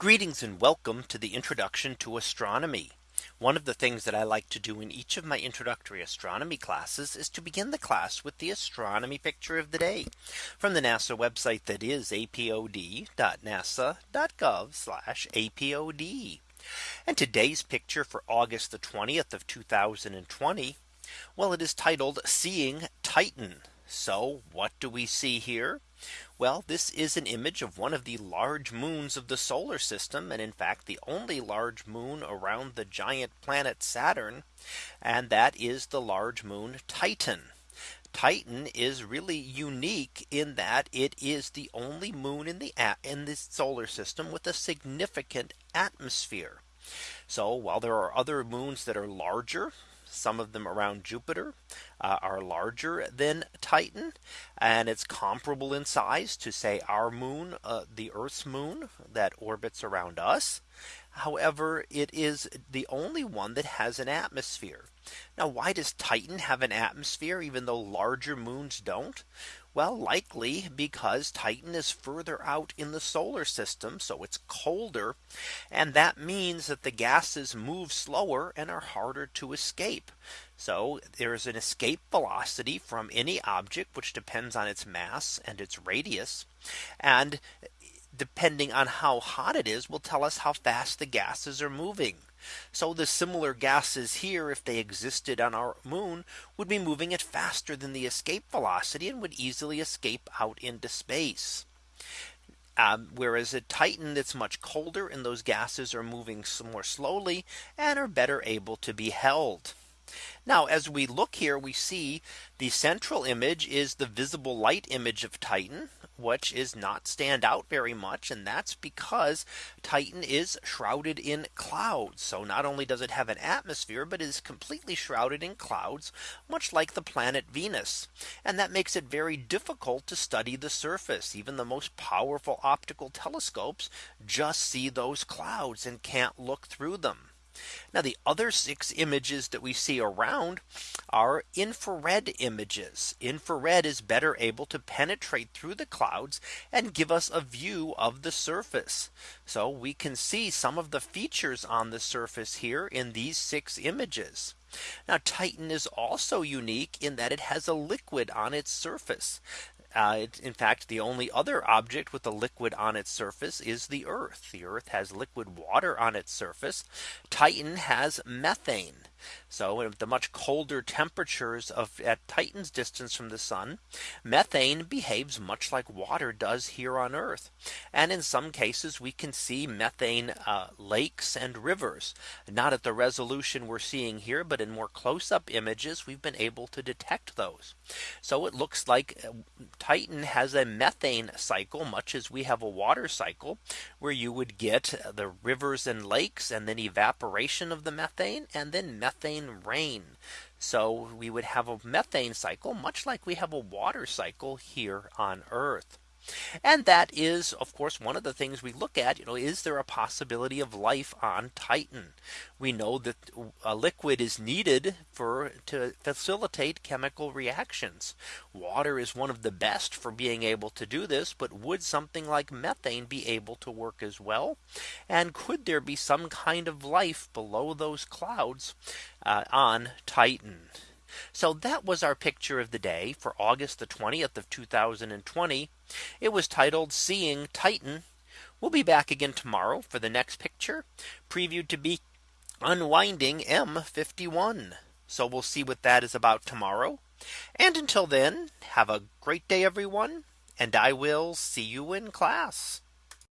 Greetings and welcome to the introduction to astronomy. One of the things that I like to do in each of my introductory astronomy classes is to begin the class with the astronomy picture of the day from the NASA website that is apod.nasa.gov apod. And today's picture for August the 20th of 2020. Well, it is titled Seeing Titan. So what do we see here? Well, this is an image of one of the large moons of the solar system. And in fact, the only large moon around the giant planet Saturn. And that is the large moon Titan. Titan is really unique in that it is the only moon in the in the solar system with a significant atmosphere. So while there are other moons that are larger, some of them around Jupiter uh, are larger than Titan. And it's comparable in size to say our moon, uh, the Earth's moon that orbits around us. However, it is the only one that has an atmosphere. Now, why does Titan have an atmosphere even though larger moons don't? Well, likely because Titan is further out in the solar system. So it's colder. And that means that the gases move slower and are harder to escape. So there is an escape velocity from any object which depends on its mass and its radius. And depending on how hot it is will tell us how fast the gases are moving. So the similar gases here, if they existed on our moon, would be moving at faster than the escape velocity and would easily escape out into space. Um, whereas at Titan it's much colder and those gases are moving more slowly and are better able to be held. Now as we look here we see the central image is the visible light image of Titan which is not stand out very much. And that's because Titan is shrouded in clouds. So not only does it have an atmosphere, but is completely shrouded in clouds, much like the planet Venus. And that makes it very difficult to study the surface. Even the most powerful optical telescopes just see those clouds and can't look through them. Now the other six images that we see around are infrared images. Infrared is better able to penetrate through the clouds and give us a view of the surface. So we can see some of the features on the surface here in these six images. Now Titan is also unique in that it has a liquid on its surface. Uh, in fact, the only other object with a liquid on its surface is the Earth. The Earth has liquid water on its surface. Titan has methane. So at the much colder temperatures of at Titan's distance from the sun, methane behaves much like water does here on Earth. And in some cases we can see methane uh, lakes and rivers, not at the resolution we're seeing here, but in more close up images, we've been able to detect those. So it looks like uh, Titan has a methane cycle, much as we have a water cycle, where you would get the rivers and lakes and then evaporation of the methane and then methane methane rain. So we would have a methane cycle much like we have a water cycle here on Earth. And that is, of course, one of the things we look at, you know, is there a possibility of life on Titan? We know that a liquid is needed for to facilitate chemical reactions. Water is one of the best for being able to do this. But would something like methane be able to work as well? And could there be some kind of life below those clouds uh, on Titan? So that was our picture of the day for August the 20th of 2020. It was titled Seeing Titan. We'll be back again tomorrow for the next picture previewed to be unwinding M51. So we'll see what that is about tomorrow. And until then, have a great day, everyone. And I will see you in class.